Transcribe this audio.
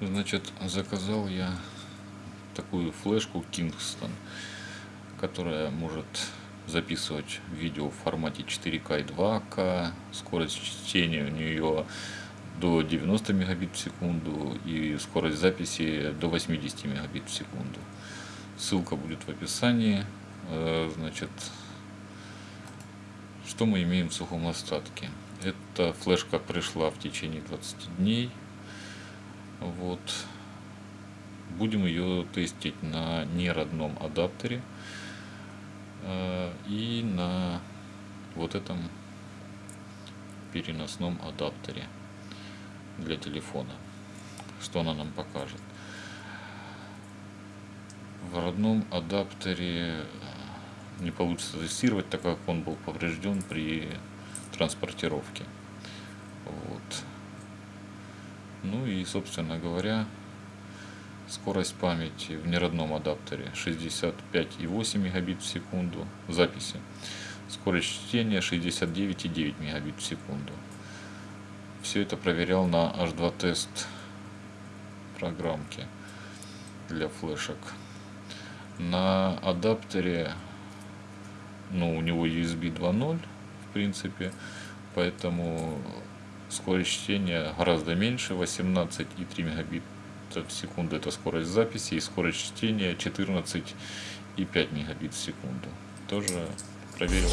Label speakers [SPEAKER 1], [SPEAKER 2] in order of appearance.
[SPEAKER 1] Значит, заказал я такую флешку Kingston, которая может записывать видео в формате 4К и 2К. Скорость чтения у нее до 90 мегабит в секунду и скорость записи до 80 мегабит в секунду. Ссылка будет в описании. Э, значит, что мы имеем в сухом остатке? Эта флешка пришла в течение 20 дней. Вот. Будем ее тестить на неродном адаптере э, и на вот этом переносном адаптере для телефона. Что она нам покажет. В родном адаптере э, не получится тестировать, так как он был поврежден при транспортировке. Вот. Ну и, собственно говоря, скорость памяти в неродном адаптере 65,8 мегабит в секунду записи. Скорость чтения 69,9 мегабит в секунду. Все это проверял на H2 тест программке для флешек. На адаптере, ну, у него USB 2.0, в принципе, поэтому скорость чтения гораздо меньше, 18,3 мегабит в секунду это скорость записи, и скорость чтения 14,5 мегабит в секунду. Тоже проверил.